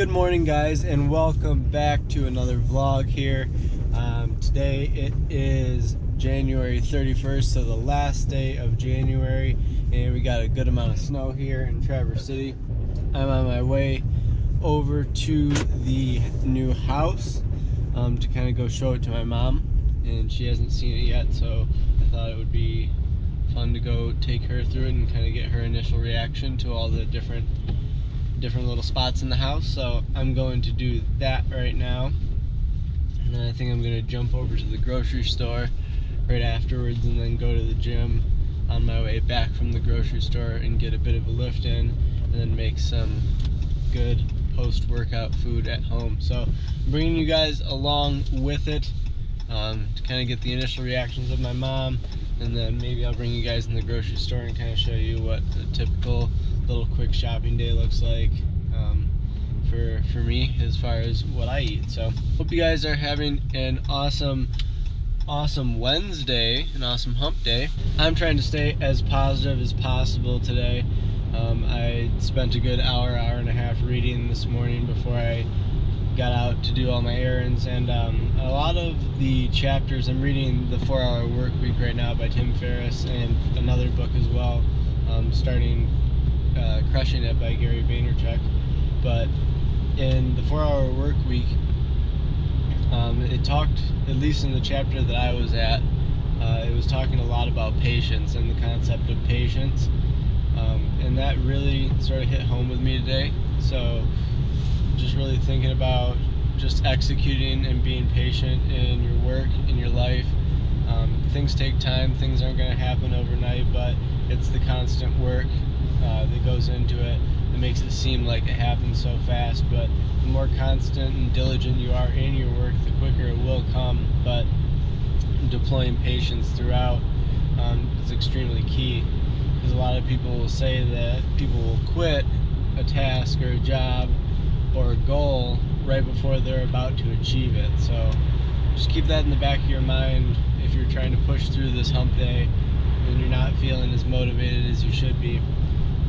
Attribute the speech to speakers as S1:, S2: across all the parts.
S1: Good morning guys and welcome back to another vlog here. Um, today it is January 31st, so the last day of January and we got a good amount of snow here in Traverse City. I'm on my way over to the new house um, to kind of go show it to my mom and she hasn't seen it yet so I thought it would be fun to go take her through it and kind of get her initial reaction to all the different different little spots in the house. So I'm going to do that right now. And then I think I'm gonna jump over to the grocery store right afterwards and then go to the gym on my way back from the grocery store and get a bit of a lift in and then make some good post-workout food at home. So I'm bringing you guys along with it um, to kind of get the initial reactions of my mom and then maybe I'll bring you guys in the grocery store and kind of show you what the typical little quick shopping day looks like um, for for me as far as what I eat. So hope you guys are having an awesome awesome Wednesday, an awesome hump day. I'm trying to stay as positive as possible today. Um, I spent a good hour, hour and a half reading this morning before I got out to do all my errands and um, a lot of the chapters I'm reading the four hour work week right now by Tim Ferriss and another book as well um, starting uh, Crushing It by Gary Vaynerchuk. But in the four hour work week, um, it talked, at least in the chapter that I was at, uh, it was talking a lot about patience and the concept of patience. Um, and that really sort of hit home with me today. So just really thinking about just executing and being patient in your work, in your life. Um, things take time, things aren't going to happen overnight, but it's the constant work uh, that goes into it that makes it seem like it happens so fast. But the more constant and diligent you are in your work, the quicker it will come. But deploying patience throughout um, is extremely key because a lot of people will say that people will quit a task or a job or a goal right before they're about to achieve it. So just keep that in the back of your mind if you're trying to push through this hump day and you're not feeling as motivated as you should be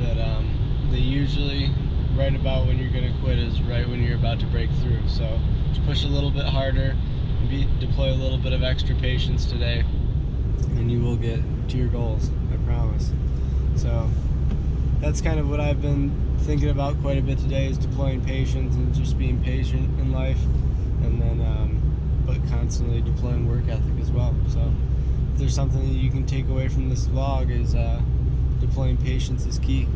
S1: that um, they usually right about when you're going to quit is right when you're about to break through. So just push a little bit harder, be, deploy a little bit of extra patience today, and you will get to your goals, I promise. So that's kind of what I've been thinking about quite a bit today is deploying patience and just being patient in life, and then um, but constantly deploying work ethic as well. So if there's something that you can take away from this vlog is uh, deploying patience is key.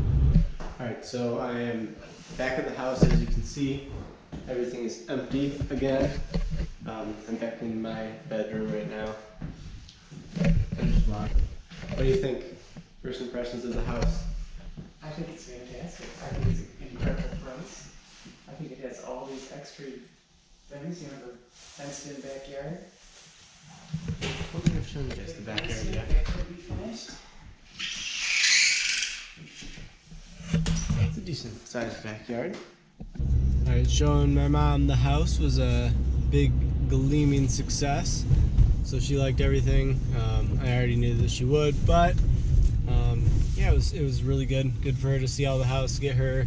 S1: Alright, so I am back at the house as you can see. Everything is empty again. Um, I'm back in my bedroom right now. What do you think? First impressions of the house?
S2: I think it's fantastic. I think it's an incredible price. I think it has all these extra things, you know, the fenced in backyard.
S1: What would have shown you guys the backyard yet?
S2: That could be finished.
S1: It's a decent sized backyard. Alright, showing my mom the house was a big gleaming success. So she liked everything. Um, I already knew that she would, but um, yeah, it was it was really good. Good for her to see all the house, get her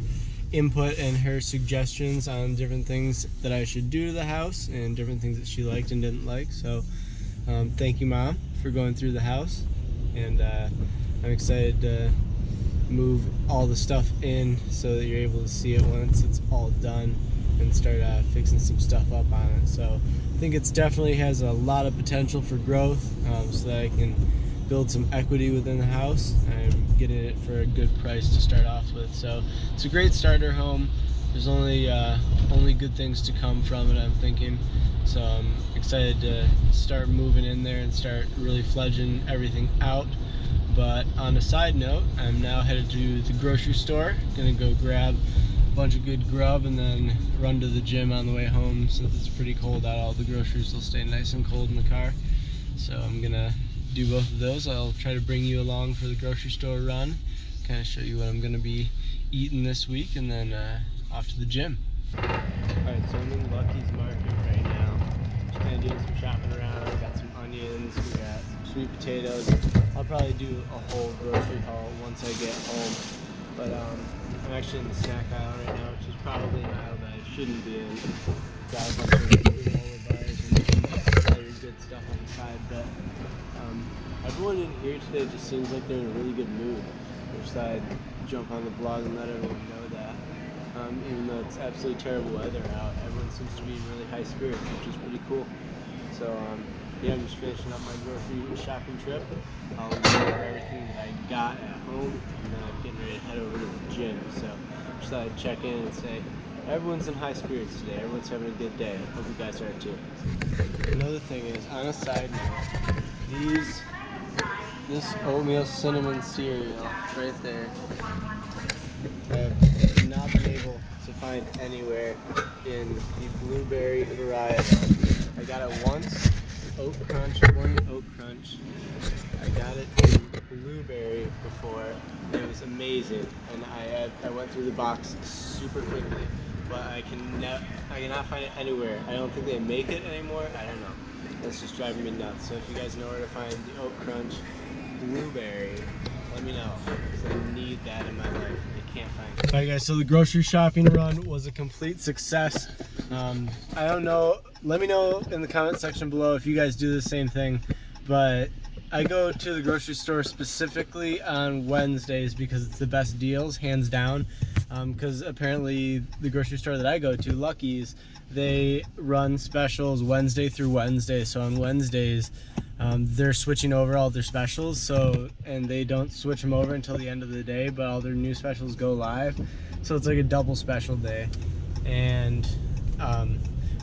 S1: input and her suggestions on different things that I should do to the house and different things that she liked and didn't like. So um, thank you, mom, for going through the house, and uh, I'm excited to move all the stuff in so that you're able to see it once it's all done and start uh, fixing some stuff up on it. So I think it's definitely has a lot of potential for growth um, so that I can build some equity within the house. I'm getting it for a good price to start off with. So it's a great starter home. There's only uh, only good things to come from it, I'm thinking. So I'm excited to start moving in there and start really fledging everything out. But on a side note, I'm now headed to the grocery store. Gonna go grab a bunch of good grub and then run to the gym on the way home. Since it's pretty cold out, all the groceries will stay nice and cold in the car. So I'm gonna do both of those. I'll try to bring you along for the grocery store run, kind of show you what I'm gonna be eating this week, and then uh, off to the gym. Alright, so I'm in Lucky's Market right now. Just kind of doing some shopping around. Got some onions, we got sweet potatoes. I'll probably do a whole grocery haul once I get home. But um, I'm actually in the snack aisle right now, which is probably an aisle that I I shouldn't be in. Got a bunch of granola and other good stuff on the side, but um, everyone in here today just seems like they're in a really good mood. Which I'd jump on the blog and let everyone know that. Um, even though it's absolutely terrible weather out, everyone seems to be in really high spirits, which is pretty cool. So um, yeah, I'm just finishing up my grocery shopping trip. I'll go everything that I got at home, and then I'm getting ready to head over to the gym. So just thought I'd check in and say everyone's in high spirits today. Everyone's having a good day. Hope you guys are too. Another thing is, on a side note, these this oatmeal cinnamon cereal right there. I have not been able to find anywhere in the blueberry variety. I got it once, oat crunch, one oat crunch. I got it in blueberry before. It was amazing, and I had, I went through the box super quickly, but I can I cannot find it anywhere. I don't think they make it anymore. I don't know. That's just driving me nuts. So if you guys know where to find the oat crunch blueberry, let me know because I need that in my life. I can't find it. All right, guys. So the grocery shopping run was a complete success. Um, I don't know. Let me know in the comment section below if you guys do the same thing. But I go to the grocery store specifically on Wednesdays because it's the best deals, hands down. Because um, apparently the grocery store that I go to, Lucky's, they run specials Wednesday through Wednesday. So on Wednesdays, um, they're switching over all their specials. So and they don't switch them over until the end of the day, but all their new specials go live. So it's like a double special day. And um,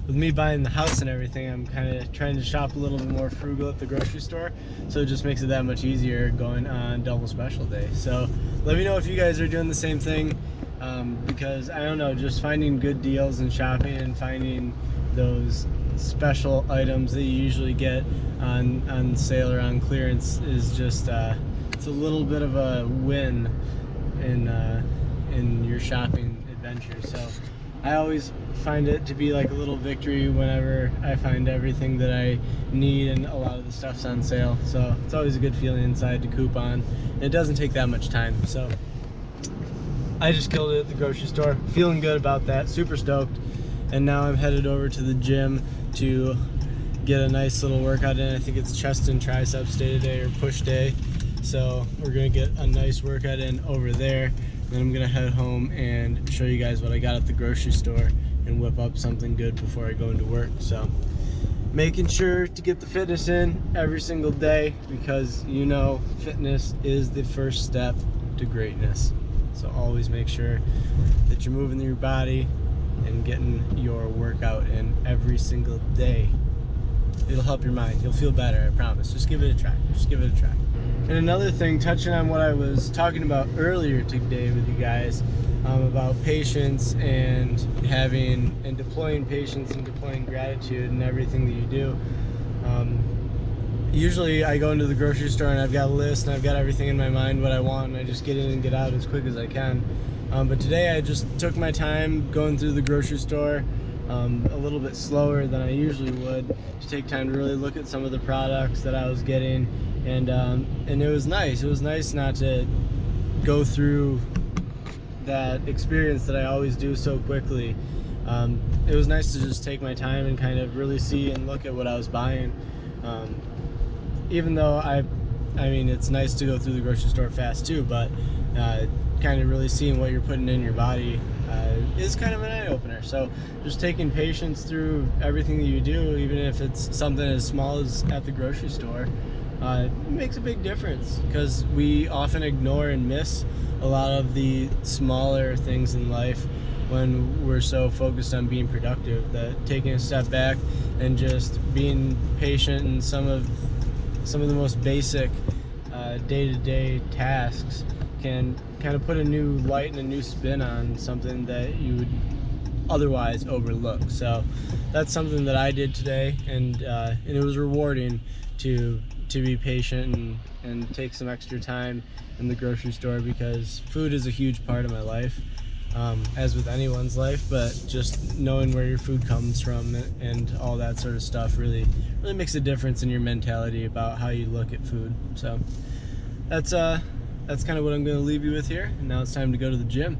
S1: with me buying the house and everything, I'm kind of trying to shop a little bit more frugal at the grocery store. So it just makes it that much easier going on double special day. So let me know if you guys are doing the same thing. Um, because I don't know, just finding good deals and shopping and finding those special items that you usually get on, on sale or on clearance is just, uh, it's a little bit of a win in, uh, in your shopping adventure. So I always find it to be like a little victory whenever I find everything that I need and a lot of the stuff's on sale. So it's always a good feeling inside to coupon. It doesn't take that much time. So I just killed it at the grocery store. Feeling good about that, super stoked. And now I'm headed over to the gym to get a nice little workout in. I think it's chest and triceps day today or push day. So we're gonna get a nice workout in over there. Then I'm gonna head home and show you guys what I got at the grocery store and whip up something good before I go into work. So making sure to get the fitness in every single day because you know fitness is the first step to greatness. So always make sure that you're moving your body and getting your workout in every single day. It'll help your mind. You'll feel better, I promise. Just give it a try. Just give it a try. And another thing, touching on what I was talking about earlier today with you guys, um, about patience and having and deploying patience and deploying gratitude and everything that you do. Um, usually I go into the grocery store and I've got a list and I've got everything in my mind what I want and I just get in and get out as quick as I can. Um, but today I just took my time going through the grocery store um, a little bit slower than I usually would to take time to really look at some of the products that I was getting and um, and it was nice. It was nice not to go through that experience that I always do so quickly. Um, it was nice to just take my time and kind of really see and look at what I was buying. Um, even though I, I mean, it's nice to go through the grocery store fast too, but uh, kind of really seeing what you're putting in your body uh, is kind of an eye opener. So just taking patience through everything that you do, even if it's something as small as at the grocery store, uh, it makes a big difference because we often ignore and miss a lot of the smaller things in life when we're so focused on being productive that taking a step back and just being patient in some of some of the most basic uh, day-to-day -day tasks can kind of put a new light and a new spin on something that you would otherwise overlook. So that's something that I did today, and uh, and it was rewarding to to be patient and, and take some extra time in the grocery store because food is a huge part of my life um, as with anyone's life but just knowing where your food comes from and all that sort of stuff really really makes a difference in your mentality about how you look at food so that's uh that's kind of what I'm going to leave you with here and now it's time to go to the gym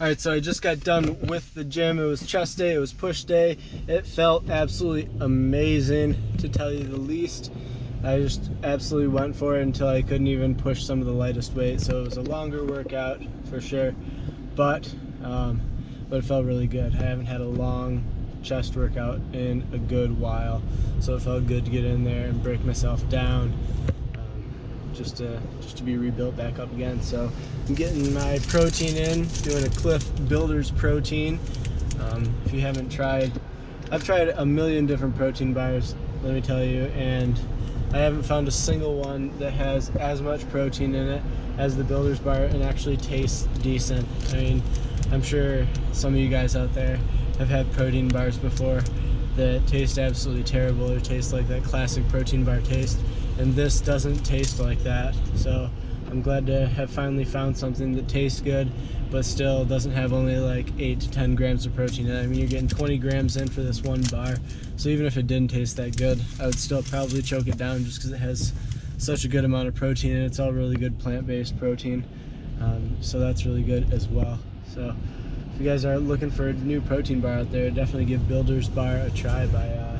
S1: All right, so I just got done with the gym. It was chest day, it was push day. It felt absolutely amazing, to tell you the least. I just absolutely went for it until I couldn't even push some of the lightest weight. So it was a longer workout for sure, but um, but it felt really good. I haven't had a long chest workout in a good while, so it felt good to get in there and break myself down just to just to be rebuilt back up again. So I'm getting my protein in, doing a Clif Builders protein. Um, if you haven't tried, I've tried a million different protein bars, let me tell you, and I haven't found a single one that has as much protein in it as the Builders bar and actually tastes decent. I mean, I'm sure some of you guys out there have had protein bars before that taste absolutely terrible or taste like that classic protein bar taste and this doesn't taste like that so I'm glad to have finally found something that tastes good but still doesn't have only like 8 to 10 grams of protein in it. I mean you're getting 20 grams in for this one bar so even if it didn't taste that good I would still probably choke it down just because it has such a good amount of protein and it's all really good plant-based protein um, so that's really good as well so if you guys are looking for a new protein bar out there definitely give Builder's Bar a try by uh,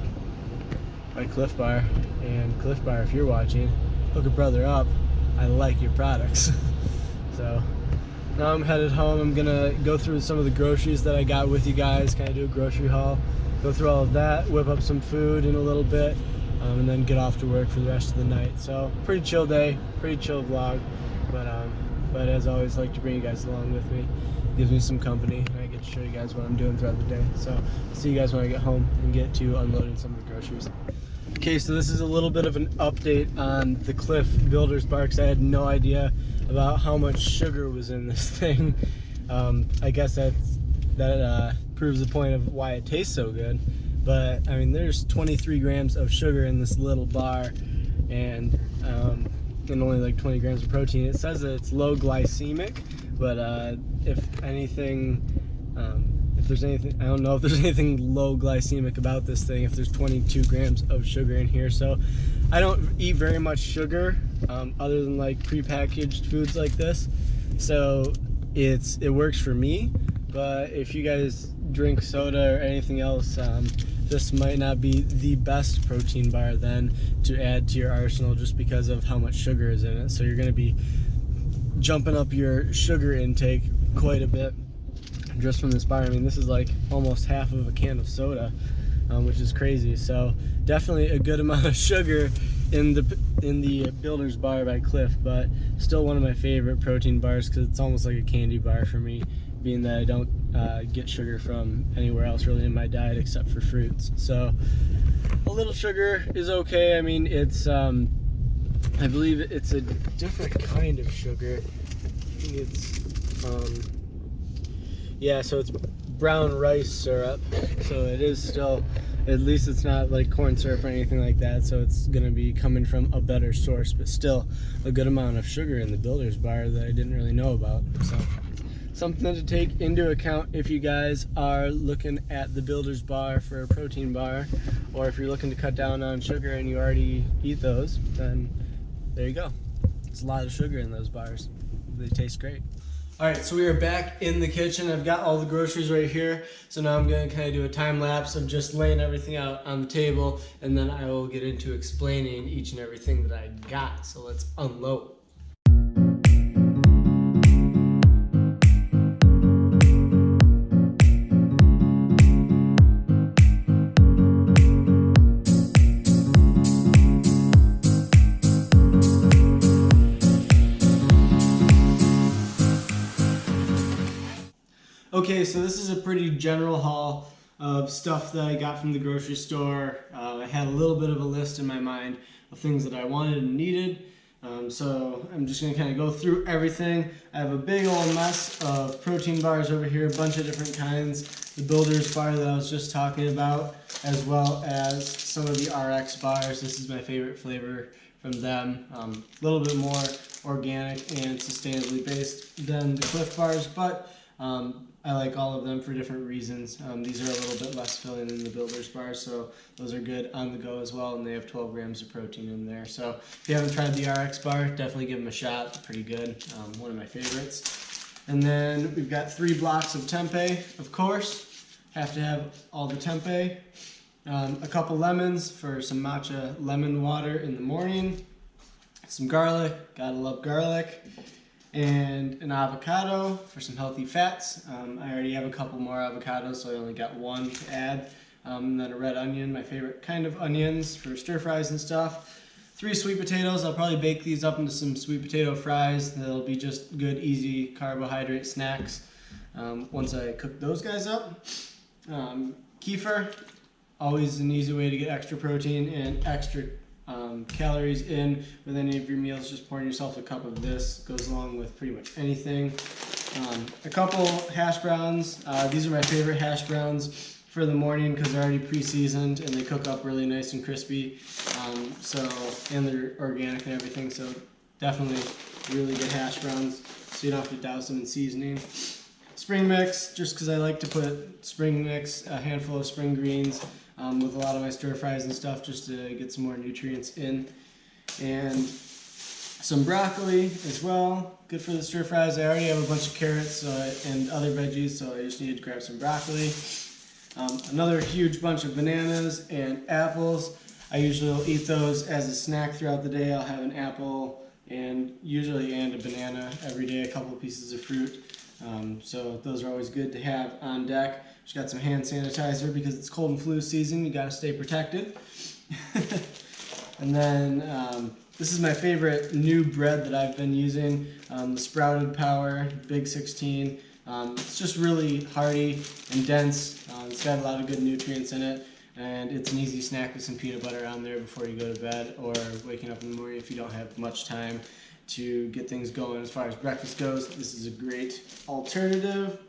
S1: by Clif Bar and Clif Bar, if you're watching, hook a brother up. I like your products. so now I'm headed home. I'm gonna go through some of the groceries that I got with you guys, kind of do a grocery haul, go through all of that, whip up some food in a little bit, um, and then get off to work for the rest of the night. So pretty chill day, pretty chill vlog, but um, but as always, I like to bring you guys along with me. Gives me some company, and I get to show you guys what I'm doing throughout the day. So I'll see you guys when I get home and get to unloading some of the groceries. Okay, so this is a little bit of an update on the Clif Builders Bar because I had no idea about how much sugar was in this thing. Um, I guess that's, that uh, proves the point of why it tastes so good. But I mean, there's 23 grams of sugar in this little bar and, um, and only like 20 grams of protein. It says that it's low glycemic, but uh, if anything, um, if there's anything, I don't know if there's anything low glycemic about this thing, if there's 22 grams of sugar in here. So I don't eat very much sugar um, other than like prepackaged foods like this. So it's it works for me, but if you guys drink soda or anything else, um, this might not be the best protein bar then to add to your arsenal just because of how much sugar is in it. So you're gonna be jumping up your sugar intake quite a bit just from this bar. I mean, this is like almost half of a can of soda, um, which is crazy. So definitely a good amount of sugar in the in the Builder's Bar by Clif, but still one of my favorite protein bars because it's almost like a candy bar for me, being that I don't uh, get sugar from anywhere else really in my diet except for fruits. So a little sugar is okay. I mean, it's um, I believe it's a different kind of sugar. I think it's um, yeah, so it's brown rice syrup. So it is still, at least it's not like corn syrup or anything like that. So it's gonna be coming from a better source, but still a good amount of sugar in the builder's bar that I didn't really know about. So something to take into account if you guys are looking at the builder's bar for a protein bar, or if you're looking to cut down on sugar and you already eat those, then there you go. It's a lot of sugar in those bars. They taste great. All right, so we are back in the kitchen. I've got all the groceries right here. So now I'm gonna kind of do a time lapse of just laying everything out on the table and then I will get into explaining each and everything that I got. So let's unload. General haul of stuff that I got from the grocery store. Uh, I had a little bit of a list in my mind of things that I wanted and needed. Um, so I'm just gonna kind of go through everything. I have a big old mess of protein bars over here, a bunch of different kinds. The Builder's bar that I was just talking about, as well as some of the RX bars. This is my favorite flavor from them. Um, a little bit more organic and sustainably based than the Clif bars, but um, I like all of them for different reasons. Um, these are a little bit less filling than the Builder's Bar, so those are good on the go as well, and they have 12 grams of protein in there. So if you haven't tried the RX bar, definitely give them a shot. Pretty good. Um, one of my favorites. And then we've got three blocks of tempeh, of course. Have to have all the tempeh. Um, a couple lemons for some matcha lemon water in the morning. Some garlic, gotta love garlic. And an avocado for some healthy fats. Um, I already have a couple more avocados, so I only got one to add. Um, and then a red onion, my favorite kind of onions for stir fries and stuff. Three sweet potatoes. I'll probably bake these up into some sweet potato fries. They'll be just good, easy carbohydrate snacks um, once I cook those guys up. Um, kefir, always an easy way to get extra protein and extra um, calories in with any of your meals. Just pouring yourself a cup of this goes along with pretty much anything. Um, a couple hash browns. Uh, these are my favorite hash browns for the morning because they're already pre-seasoned and they cook up really nice and crispy. Um, so and they're organic and everything. So definitely really good hash browns. So you don't have to douse them in seasoning. Spring mix, just because I like to put spring mix, a handful of spring greens um, with a lot of my stir fries and stuff just to get some more nutrients in. And some broccoli as well, good for the stir fries. I already have a bunch of carrots and other veggies, so I just needed to grab some broccoli. Um, another huge bunch of bananas and apples. I usually will eat those as a snack throughout the day. I'll have an apple and usually and a banana every day, a couple pieces of fruit. Um, so those are always good to have on deck. Just got some hand sanitizer because it's cold and flu season. You got to stay protected. and then um, this is my favorite new bread that I've been using, um, the Sprouted Power Big 16. Um, it's just really hearty and dense. Uh, it's got a lot of good nutrients in it. And it's an easy snack with some peanut butter on there before you go to bed or waking up in the morning if you don't have much time to get things going as far as breakfast goes. This is a great alternative.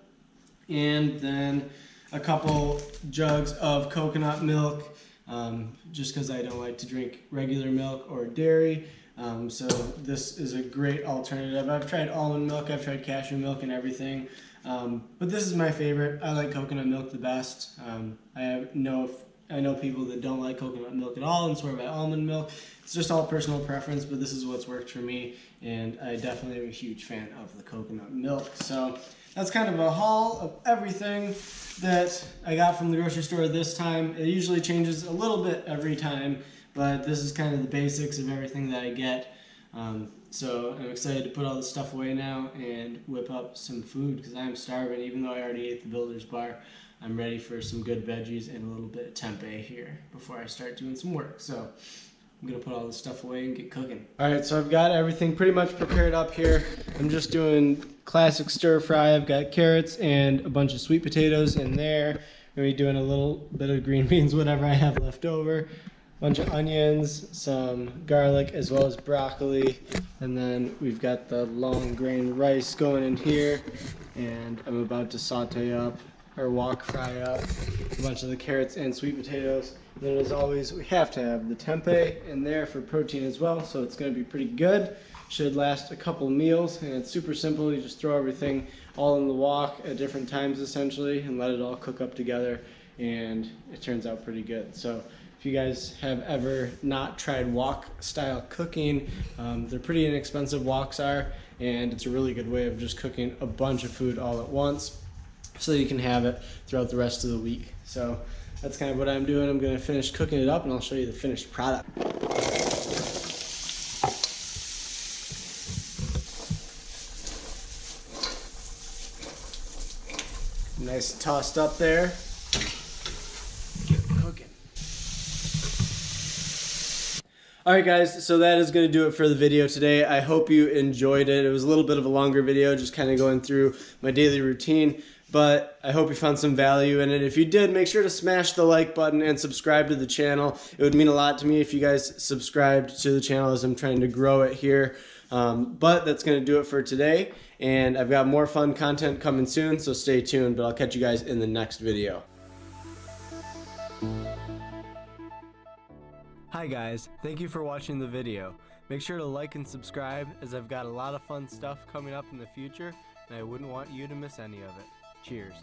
S1: And then a couple jugs of coconut milk, um, just because I don't like to drink regular milk or dairy. Um, so this is a great alternative. I've tried almond milk, I've tried cashew milk and everything. Um, but this is my favorite. I like coconut milk the best. Um, I know I know people that don't like coconut milk at all and swear by almond milk. It's just all personal preference, but this is what's worked for me, and I definitely am a huge fan of the coconut milk. So that's kind of a haul of everything that I got from the grocery store this time. It usually changes a little bit every time, but this is kind of the basics of everything that I get. Um, so I'm excited to put all this stuff away now and whip up some food because I'm starving. Even though I already ate the Builder's Bar, I'm ready for some good veggies and a little bit of tempeh here before I start doing some work. So I'm gonna put all this stuff away and get cooking. All right, so I've got everything pretty much prepared up here. I'm just doing classic stir fry. I've got carrots and a bunch of sweet potatoes in there. Maybe doing a little bit of green beans, whatever I have left over A bunch of onions, some garlic, as well as broccoli. And then we've got the long grain rice going in here. And I'm about to saute up or wok fry up a bunch of the carrots and sweet potatoes. And then as always, we have to have the tempeh in there for protein as well. So it's gonna be pretty good. Should last a couple meals and it's super simple. You just throw everything all in the wok at different times essentially and let it all cook up together and it turns out pretty good. So if you guys have ever not tried wok style cooking, um, they're pretty inexpensive woks are, and it's a really good way of just cooking a bunch of food all at once so you can have it throughout the rest of the week. So that's kind of what I'm doing. I'm gonna finish cooking it up and I'll show you the finished product. Nice tossed up there. Alright guys, so that is going to do it for the video today. I hope you enjoyed it. It was a little bit of a longer video, just kind of going through my daily routine, but I hope you found some value in it. If you did, make sure to smash the like button and subscribe to the channel. It would mean a lot to me if you guys subscribed to the channel as I'm trying to grow it here. Um, but that's going to do it for today, and I've got more fun content coming soon, so stay tuned, but I'll catch you guys in the next video. Hi guys, thank you for watching the video. Make sure to like and subscribe as I've got a lot of fun stuff coming up in the future and I wouldn't want you to miss any of it. Cheers.